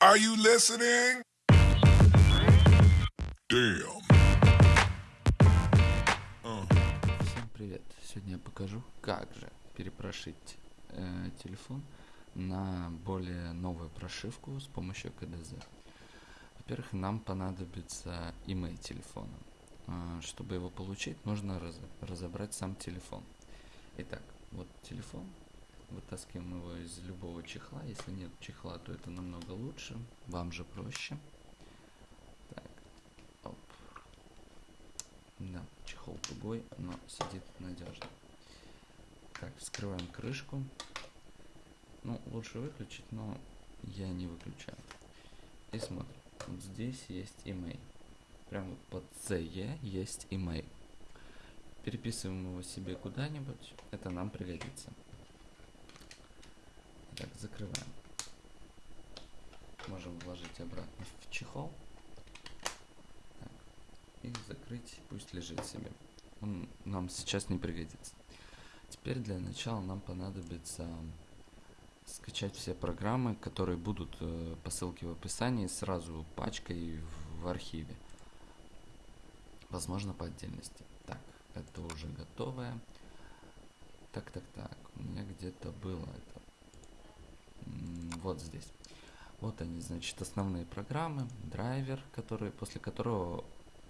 Are you listening? Damn. Всем привет! Сегодня я покажу, как же перепрошить э, телефон на более новую прошивку с помощью КДЗ. Во-первых, нам понадобится email телефона. Э, чтобы его получить, нужно раз, разобрать сам телефон. Итак, вот телефон. Вытаскиваем его из любого чехла. Если нет чехла, то это намного лучше. Вам же проще. Так, оп. Да, чехол тугой, но сидит надежно. Так, вскрываем крышку. Ну, лучше выключить, но я не выключаю. И смотрим. Вот здесь есть email. Прямо под CE есть email. Переписываем его себе куда-нибудь. Это нам пригодится. Так, закрываем. Можем вложить обратно в чехол. Так, и закрыть, пусть лежит себе. Он нам сейчас не пригодится. Теперь для начала нам понадобится скачать все программы, которые будут э, по ссылке в описании сразу пачкой в, в архиве. Возможно по отдельности. Так, это уже готовое. Так, так, так. У меня где-то было это. Вот здесь. Вот они, значит, основные программы, драйвер, который, после которого,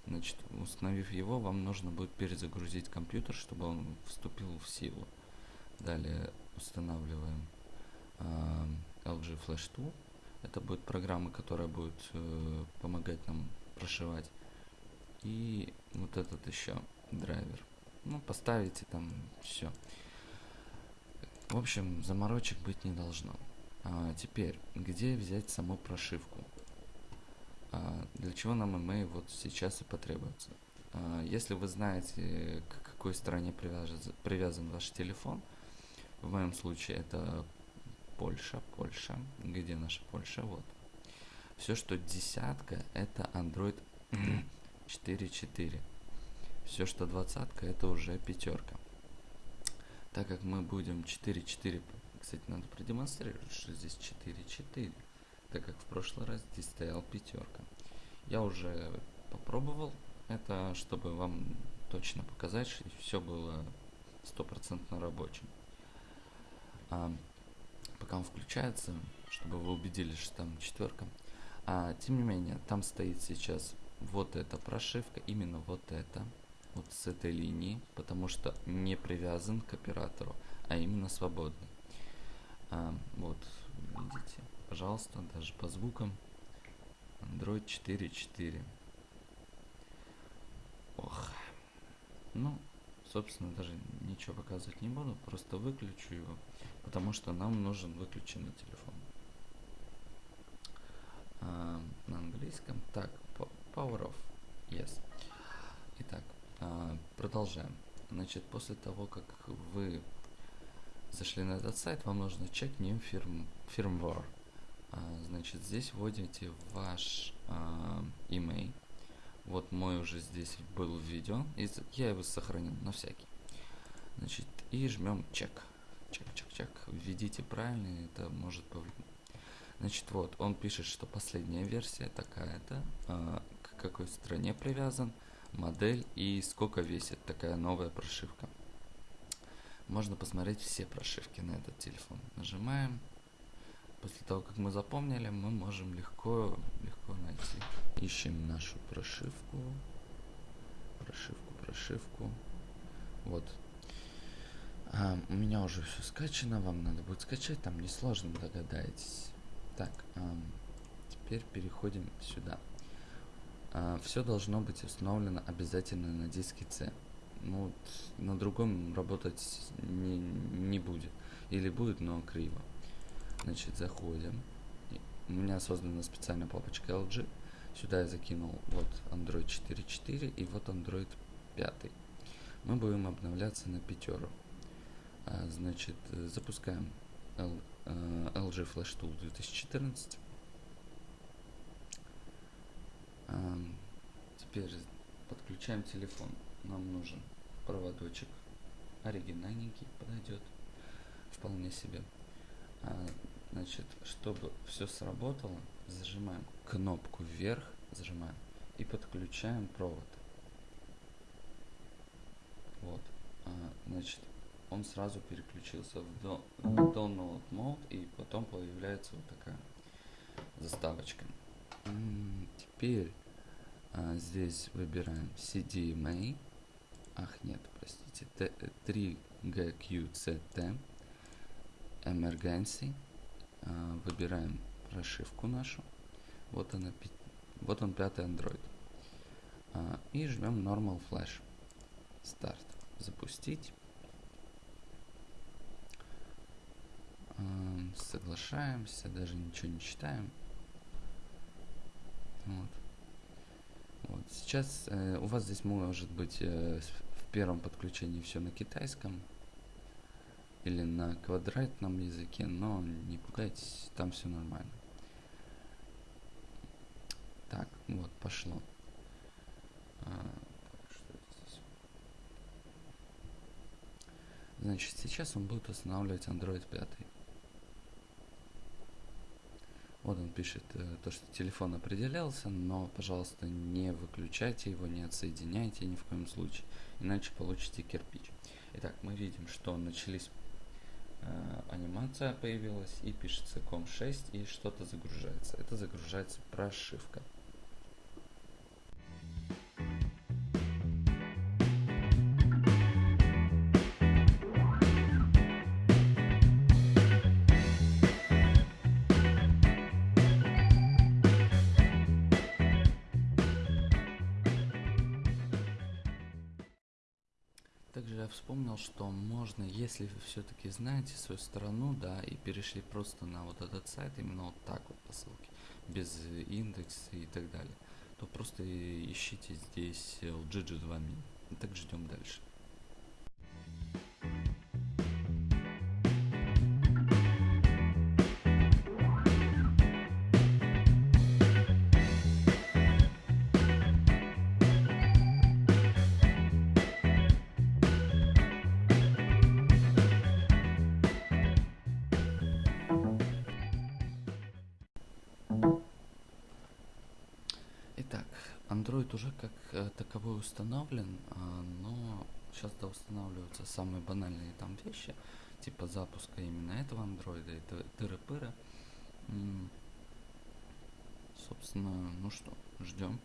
значит, установив его, вам нужно будет перезагрузить компьютер, чтобы он вступил в силу. Далее устанавливаем а, LG Flash Tool. Это будет программа, которая будет э, помогать нам прошивать. И вот этот еще драйвер. Ну, поставите там все. В общем, заморочек быть не должно. А, теперь, где взять саму прошивку? А, для чего нам email вот сейчас и потребуется? А, если вы знаете, к какой стране привяжен, привязан ваш телефон, в моем случае это Польша, Польша. Где наша Польша? Вот. Все, что десятка, это Android 4.4. Все, что двадцатка, это уже пятерка. Так как мы будем 4.4, кстати, надо продемонстрировать, что здесь 4.4, так как в прошлый раз здесь стоял пятерка. Я уже попробовал это, чтобы вам точно показать, что все было стопроцентно рабочим. А, пока он включается, чтобы вы убедились, что там четверка. А, тем не менее, там стоит сейчас вот эта прошивка, именно вот эта, вот с этой линии, потому что не привязан к оператору, а именно свободный. А, вот, видите, пожалуйста, даже по звукам. Android 4.4. Ох. Ну, собственно, даже ничего показывать не буду, просто выключу его, потому что нам нужен выключенный телефон. А, на английском. Так, Power Off. Yes. Итак, а, продолжаем. Значит, после того, как вы зашли на этот сайт, вам нужно check new firm, firmware. Значит, здесь вводите ваш а, email. Вот мой уже здесь был в видео. И я его сохранил на всякий. Значит, и жмем чек. Чек, чек, чек. Введите правильно, это может повлиять. Значит, вот, он пишет, что последняя версия такая-то, а, к какой стране привязан, модель и сколько весит такая новая прошивка. Можно посмотреть все прошивки на этот телефон. Нажимаем. После того, как мы запомнили, мы можем легко, легко найти. Ищем нашу прошивку. Прошивку, прошивку. Вот. А, у меня уже все скачано, вам надо будет скачать, там несложно, догадаетесь. Так, ам, теперь переходим сюда. все должно быть установлено обязательно на диске C. Ну, вот на другом работать не, не будет. Или будет, но криво. Значит, заходим. У меня создана специальная папочка LG. Сюда я закинул вот Android 4.4 и вот Android 5. Мы будем обновляться на пятеру. А, значит, запускаем L- э, LG Flash Tool 2014. Ам, Теперь подключаем телефон. Нам нужен проводочек. Оригинальненький подойдет. Вполне себе. А, Значит, чтобы все сработало, зажимаем кнопку вверх, зажимаем и подключаем провод. Вот. А, значит, он сразу переключился в, в download mode и потом появляется вот такая заставочка. Теперь а, здесь выбираем CDMA. Ах, нет, простите. 3GQCT. Emergency. А, выбираем прошивку нашу. Вот она, вот он пятый Android. А, и жмем Normal Flash. Старт. Запустить. соглашаемся, даже ничего не читаем. Вот. Вот. Сейчас э, у вас здесь может быть э, первом подключении все на китайском или на квадратном языке, но не пугайтесь, там все нормально. Так, вот, пошло. А, Значит, сейчас он будет устанавливать Android 5. Вот он пишет э, то, что телефон определялся, но, пожалуйста, не выключайте его, не отсоединяйте ни в коем случае, иначе получите кирпич. Итак, мы видим, что начались э, анимация появилась и пишется COM6 и что-то загружается. Это загружается прошивка. Также я вспомнил, что можно, если вы все-таки знаете свою страну, да, и перешли просто на вот этот сайт, именно вот так вот по ссылке, без индекса и так далее, то просто ищите здесь LGG 2 min. И так ждем дальше. Android уже как э, таковой установлен, а, но сейчас да устанавливаются самые банальные там вещи, типа запуска именно этого андроида и тыры-пыры. Собственно, ну что, ждем.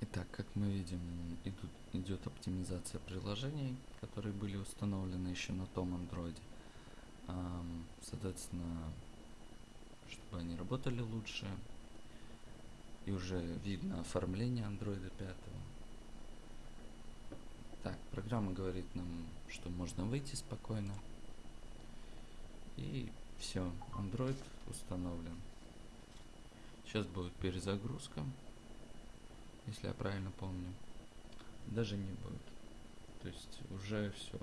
Итак, как мы видим, идут, идет оптимизация приложений, которые были установлены еще на том андроиде соответственно, чтобы они работали лучше. И уже видно оформление андроида 5. Так, программа говорит нам, что можно выйти спокойно. И все, Android установлен. Сейчас будет перезагрузка, если я правильно помню. Даже не будет. То есть уже все.